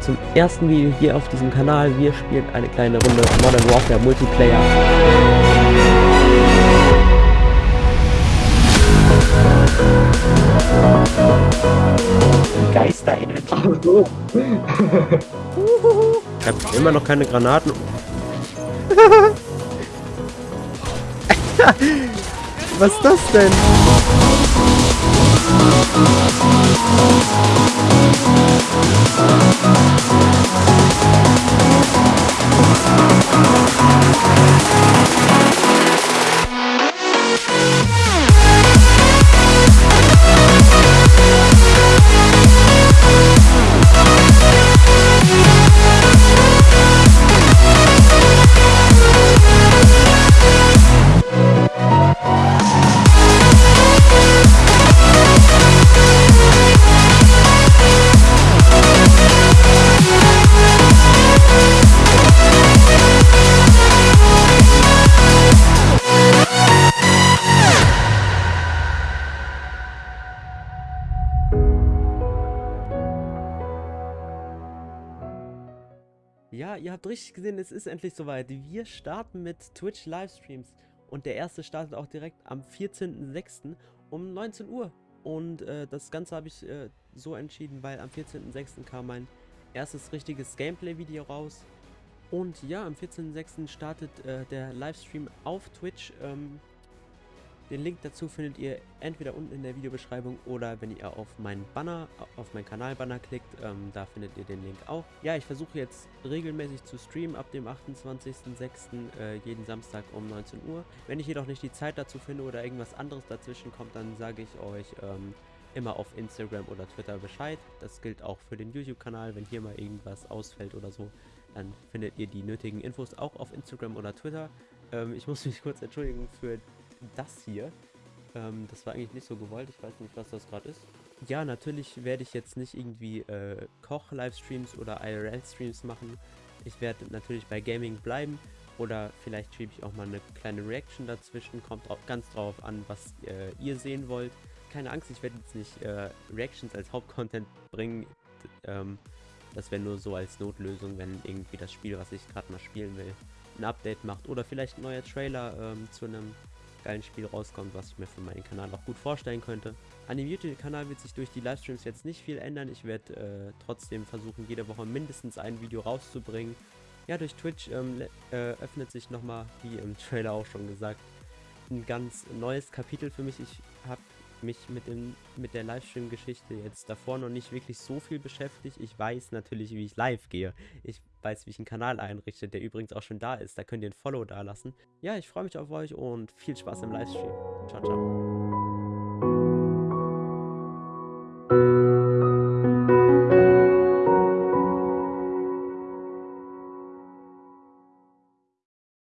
zum ersten Video hier auf diesem Kanal. Wir spielen eine kleine Runde Modern Warfare Multiplayer. Geisterhimmel. Ich habe immer noch keine Granaten. Was ist das denn? Ja, ihr habt richtig gesehen, es ist endlich soweit. Wir starten mit Twitch Livestreams und der erste startet auch direkt am 14.06. um 19 Uhr. Und äh, das Ganze habe ich äh, so entschieden, weil am 14.06. kam mein erstes richtiges Gameplay-Video raus. Und ja, am 14.06. startet äh, der Livestream auf Twitch. Ähm, den Link dazu findet ihr entweder unten in der Videobeschreibung oder wenn ihr auf meinen Banner, auf meinen Kanalbanner klickt, ähm, da findet ihr den Link auch. Ja, ich versuche jetzt regelmäßig zu streamen ab dem 28.06. Äh, jeden Samstag um 19 Uhr. Wenn ich jedoch nicht die Zeit dazu finde oder irgendwas anderes dazwischen kommt, dann sage ich euch ähm, immer auf Instagram oder Twitter Bescheid. Das gilt auch für den YouTube-Kanal. Wenn hier mal irgendwas ausfällt oder so, dann findet ihr die nötigen Infos auch auf Instagram oder Twitter. Ähm, ich muss mich kurz entschuldigen für das hier. Ähm, das war eigentlich nicht so gewollt. Ich weiß nicht, was das gerade ist. Ja, natürlich werde ich jetzt nicht irgendwie äh, Koch-Livestreams oder IRL-Streams machen. Ich werde natürlich bei Gaming bleiben. Oder vielleicht schiebe ich auch mal eine kleine Reaction dazwischen. Kommt drauf, ganz drauf an, was äh, ihr sehen wollt. Keine Angst, ich werde jetzt nicht äh, Reactions als Hauptcontent bringen. Ähm, das wäre nur so als Notlösung, wenn irgendwie das Spiel, was ich gerade mal spielen will, ein Update macht. Oder vielleicht ein neuer Trailer ähm, zu einem geilen Spiel rauskommt, was ich mir für meinen Kanal auch gut vorstellen könnte. An dem YouTube-Kanal wird sich durch die Livestreams jetzt nicht viel ändern. Ich werde äh, trotzdem versuchen, jede Woche mindestens ein Video rauszubringen. Ja, durch Twitch ähm, äh, öffnet sich nochmal, wie im Trailer auch schon gesagt, ein ganz neues Kapitel für mich. Ich habe mich mit, dem, mit der Livestream-Geschichte jetzt davor noch nicht wirklich so viel beschäftigt. Ich weiß natürlich, wie ich live gehe. Ich weiß, wie ich einen Kanal einrichte, der übrigens auch schon da ist. Da könnt ihr ein Follow da lassen. Ja, ich freue mich auf euch und viel Spaß im Livestream. Ciao, ciao.